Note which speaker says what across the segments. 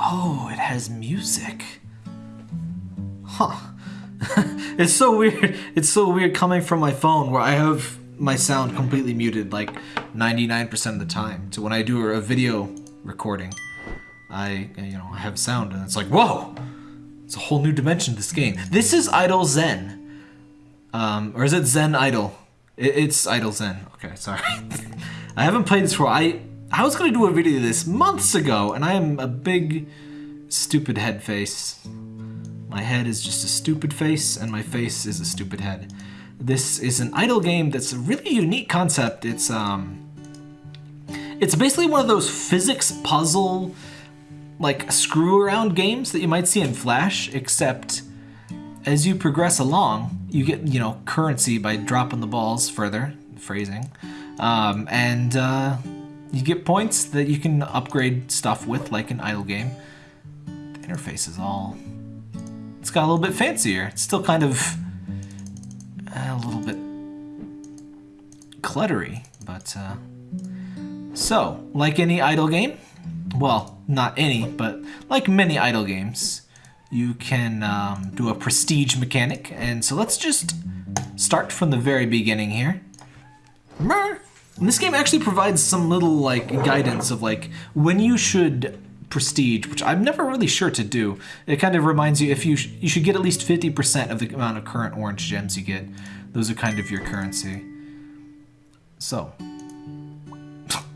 Speaker 1: Oh, it has music. Huh. it's so weird. It's so weird coming from my phone where I have my sound completely muted like 99% of the time. So when I do a video recording, I you know, I have sound and it's like, "Whoa!" It's a whole new dimension to this game. This is Idle Zen. Um, or is it Zen? It, it's Idle Zen. Okay, sorry. I haven't played this before. I I was gonna do a video this months ago, and I am a big stupid head face. My head is just a stupid face, and my face is a stupid head. This is an idle game that's a really unique concept. It's um, it's basically one of those physics puzzle, like screw around games that you might see in Flash, except as you progress along, you get you know currency by dropping the balls further. Phrasing, um, and uh, you get points that you can upgrade stuff with, like an idle game. The interface is all. It's got a little bit fancier. It's still kind of a little bit cluttery, but uh, so like any idle game, well, not any, but like many idle games, you can um, do a prestige mechanic. And so let's just start from the very beginning here. And this game actually provides some little like guidance of like when you should prestige, which I'm never really sure to do. It kind of reminds you if you sh you should get at least 50% of the amount of current orange gems you get. Those are kind of your currency. So,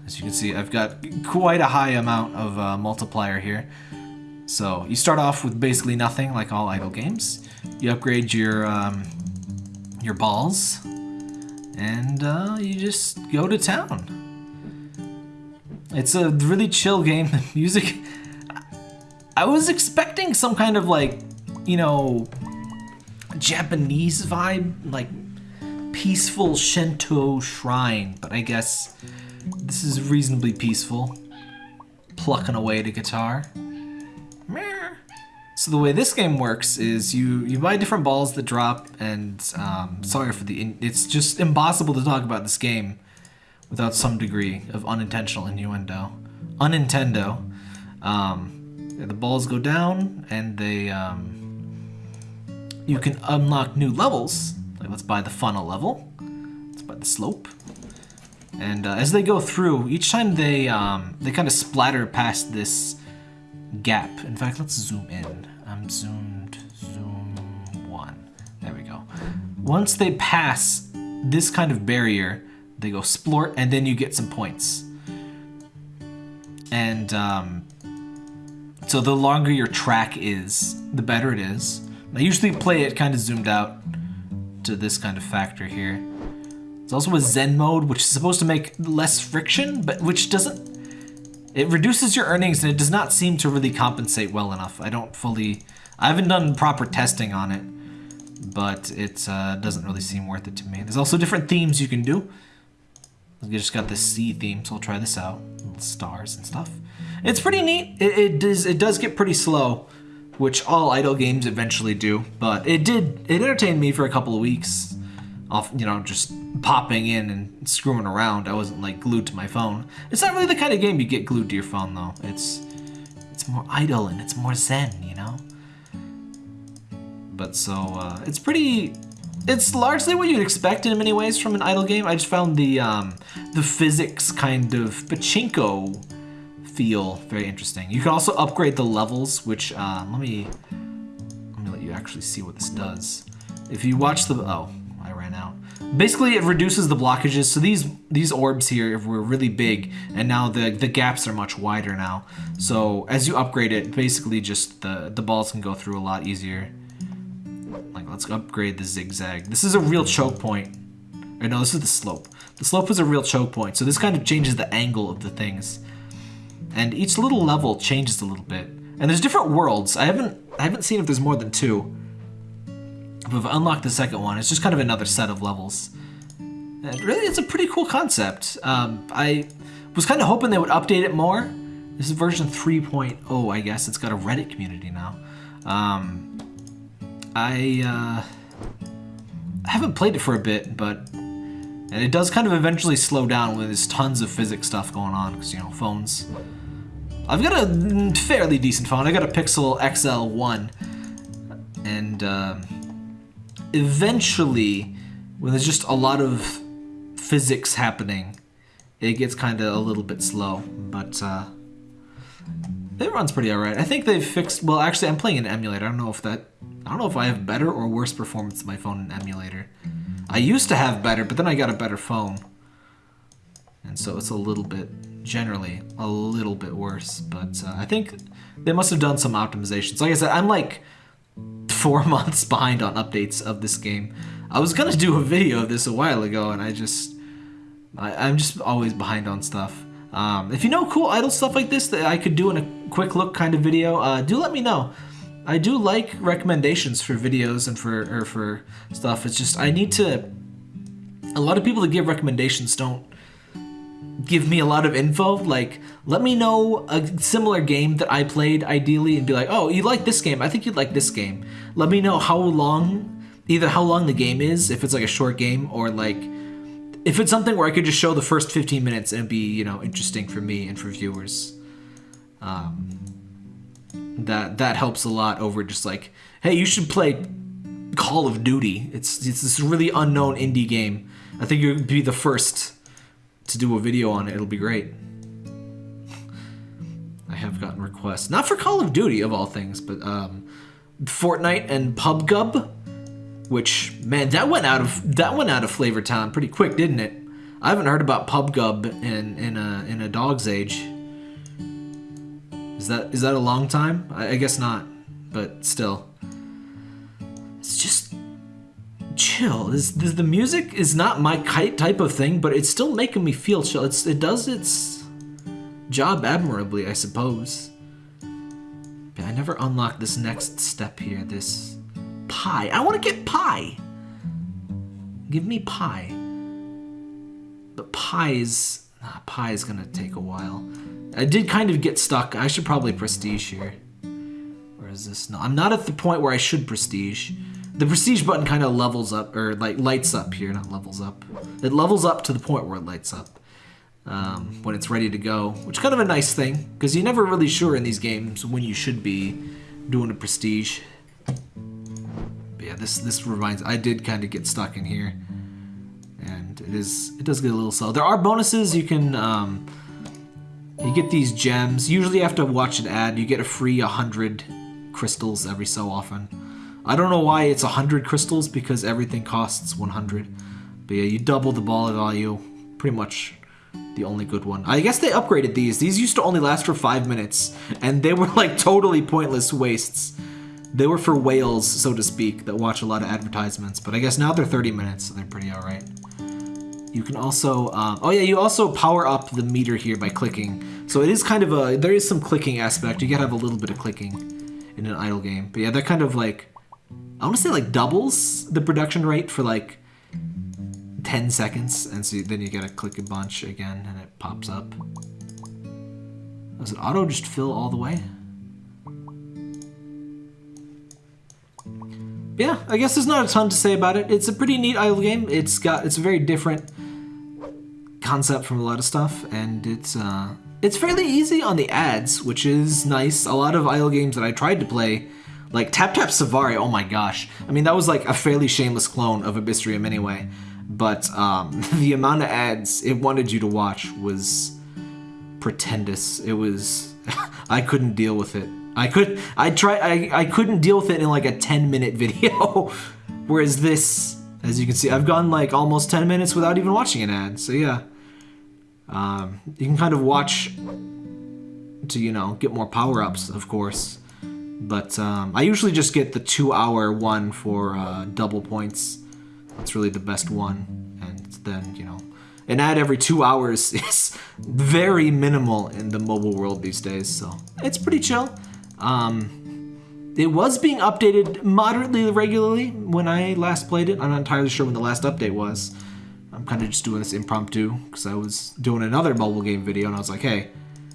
Speaker 1: as you can see, I've got quite a high amount of uh, multiplier here. So you start off with basically nothing, like all idle games. You upgrade your um, your balls, and uh, you just go to town. It's a really chill game. The music, I was expecting some kind of like, you know, Japanese vibe, like peaceful Shinto shrine, but I guess this is reasonably peaceful. Plucking away the guitar. So the way this game works is you you buy different balls that drop, and um, sorry for the it's just impossible to talk about this game without some degree of unintentional innuendo. Unintendo. Um, the balls go down, and they um, you can unlock new levels. Like let's buy the funnel level. Let's buy the slope. And uh, as they go through, each time they um, they kind of splatter past this gap. In fact, let's zoom in. I'm zoomed, zoom one. There we go. Once they pass this kind of barrier, they go splort, and then you get some points. And um, so the longer your track is, the better it is. I usually play it kind of zoomed out to this kind of factor here. It's also a Zen mode, which is supposed to make less friction, but which doesn't it reduces your earnings and it does not seem to really compensate well enough. I don't fully... I haven't done proper testing on it, but it uh, doesn't really seem worth it to me. There's also different themes you can do. You just got the sea theme, so I'll try this out. Little stars and stuff. It's pretty neat. It, it, does, it does get pretty slow, which all idle games eventually do, but it did... It entertained me for a couple of weeks off, you know, just popping in and screwing around. I wasn't like glued to my phone. It's not really the kind of game you get glued to your phone though. It's it's more idle and it's more zen, you know. But so uh, it's pretty. It's largely what you'd expect in many ways from an idle game. I just found the um, the physics kind of pachinko feel very interesting. You can also upgrade the levels, which uh, let me let me let you actually see what this does. If you watch the oh. Basically, it reduces the blockages. So these these orbs here were really big, and now the the gaps are much wider now. So as you upgrade it, basically just the the balls can go through a lot easier. Like let's upgrade the zigzag. This is a real choke point. Or no, this is the slope. The slope is a real choke point. So this kind of changes the angle of the things. And each little level changes a little bit. And there's different worlds. I haven't I haven't seen if there's more than two. We've unlocked the second one. It's just kind of another set of levels. And really, it's a pretty cool concept. Um, I was kind of hoping they would update it more. This is version 3.0, I guess. It's got a Reddit community now. Um, I, uh, I haven't played it for a bit, but and it does kind of eventually slow down when there's tons of physics stuff going on because, you know, phones. I've got a fairly decent phone. I got a Pixel XL1, and uh, eventually, when there's just a lot of physics happening, it gets kind of a little bit slow. But uh, it runs pretty alright. I think they've fixed. Well, actually, I'm playing an emulator. I don't know if that. I don't know if I have better or worse performance in my phone in emulator. I used to have better, but then I got a better phone, and so it's a little bit generally a little bit worse. But uh, I think they must have done some optimizations. Like I said, I'm like four months behind on updates of this game. I was gonna do a video of this a while ago, and I just I, am just always behind on stuff. Um, if you know cool idle stuff like this that I could do in a quick look kind of video, uh, do let me know. I do like recommendations for videos and for or for stuff. It's just I need to. A lot of people that give recommendations don't give me a lot of info. Like, let me know a similar game that I played ideally and be like, oh, you like this game. I think you'd like this game. Let me know how long, either how long the game is, if it's like a short game, or like if it's something where I could just show the first 15 minutes and be, you know, interesting for me and for viewers. Um, that that helps a lot over just like, hey, you should play Call of Duty. It's it's this really unknown indie game. I think you'd be the first to do a video on it. It'll be great. I have gotten requests, not for Call of Duty of all things, but um, Fortnite and PubGub, which man, that went out of that went out of Flavor Town pretty quick, didn't it? I haven't heard about PubGub in in a in a dog's age. Is that is that a long time? I, I guess not, but still, it's just chill. This, this, the music is not my type of thing, but it's still making me feel chill. It's, it does its job admirably, I suppose. I never unlocked this next step here, this pie. I want to get pie. Give me pie. But pie's, ah, pie is gonna take a while. I did kind of get stuck. I should probably prestige here. Or is this? No, I'm not at the point where I should prestige. The prestige button kind of levels up, or like lights up here, not levels up. It levels up to the point where it lights up um, when it's ready to go, which is kind of a nice thing, because you're never really sure in these games when you should be doing a prestige. But yeah, this this reminds, I did kind of get stuck in here, and it is it does get a little slow. There are bonuses you can. Um, you get these gems. Usually to watch an ad. You get a free 100 crystals every so often. I don't know why it's 100 crystals because everything costs 100. But yeah, you double the ball value. Pretty much the only good one. I guess they upgraded these. These used to only last for 5 minutes. And they were like totally pointless wastes. They were for whales, so to speak, that watch a lot of advertisements. But I guess now they're 30 minutes, so they're pretty alright. You can also, um, oh yeah, you also power up the meter here by clicking. So it is kind of a, there is some clicking aspect. You gotta have a little bit of clicking in an idle game. But yeah, that kind of like I want to say like doubles the production rate for like 10 seconds and so then you gotta click a bunch again and it pops up. Does it auto just fill all the way? Yeah, I guess there's not a ton to say about it. It's a pretty neat idle game. It's got it's a very different concept from a lot of stuff, and it's uh, it's fairly easy on the ads, which is nice. A lot of idle games that I tried to play like Tap Tap Safari, oh my gosh. I mean, that was like a fairly shameless clone of Abyssrium anyway. But um, the amount of ads it wanted you to watch was pretendous. It was, I couldn't deal with it. I could, I try, I, I couldn't deal with it in like a 10 minute video. Whereas this, as you can see, I've gone like almost 10 minutes without even watching an ad. So yeah, um, you can kind of watch to, you know, get more power-ups, of course. But um, I usually just get the two hour one for uh, double points. That's really the best one. And then, you know, an ad every two hours is very minimal in the mobile world these days, so it's pretty chill. Um, it was being updated moderately regularly when I last played it. I'm not entirely sure when the last update was. I'm kind of just doing this impromptu because I was doing another mobile game video and I was like, hey,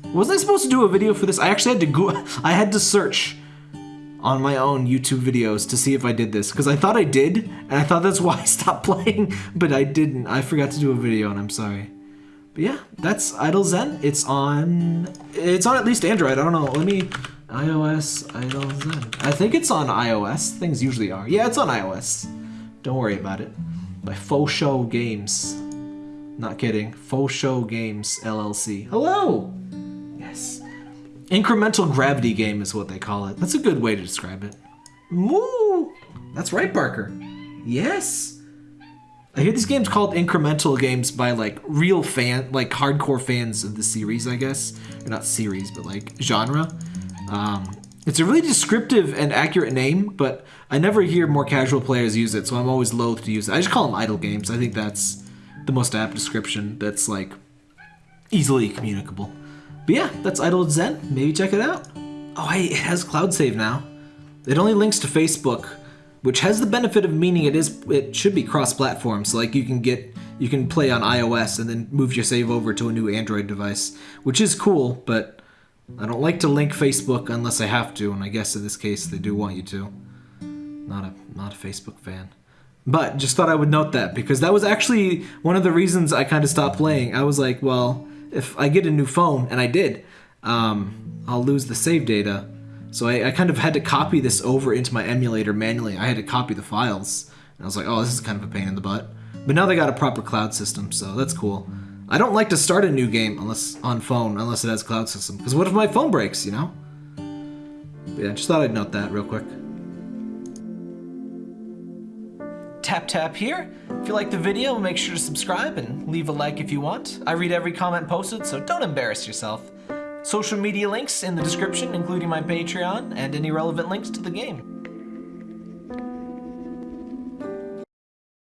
Speaker 1: wasn't I supposed to do a video for this? I actually had to go, I had to search on my own YouTube videos to see if I did this because I thought I did and I thought that's why I stopped playing but I didn't I forgot to do a video and I'm sorry But yeah, that's Idle Zen. It's on. It's on at least Android. I don't know. Let me. iOS Idle Zen. I think it's on iOS. Things usually are. Yeah, it's on iOS. Don't worry about it. By Faux Show Games. Not kidding. Faux Show Games LLC. Hello. Yes. Incremental gravity game is what they call it. That's a good way to describe it. Woo! That's right, Barker. Yes. I hear these games called incremental games by like real fan, like hardcore fans of the series, I guess. Or not series, but like genre. Um, it's a really descriptive and accurate name, but I never hear more casual players use it, so I'm always loath to use it. I just call them idle games. I think that's the most apt description that's like easily communicable. But yeah, that's Idle Zen. Maybe check it out. Oh, hey, it has cloud save now. It only links to Facebook, which has the benefit of meaning it is it should be cross-platform. So like you can get you can play on iOS and then move your save over to a new Android device, which is cool. But I don't like to link Facebook unless I have to, and I guess in this case they do want you to. Not a not a Facebook fan. But just thought I would note that because that was actually one of the reasons I kind of stopped playing. I was like, well, if I get a new phone, and I did, um, I'll lose the save data. So I, I, kind of had to copy this over into my emulator manually. I had to copy the files. And I was like, oh, this is kind of a pain in the butt. But now they got a proper cloud system, so that's cool. I don't like to start a new game unless on phone, unless it has cloud system. Because what if my phone breaks, you know? But yeah, just thought I'd note that real quick. Tap tap here. If you like the video, make sure to subscribe and leave a like if you want. I read every comment posted, so don't embarrass yourself. Social media links in the description, including my Patreon and any relevant links to the game.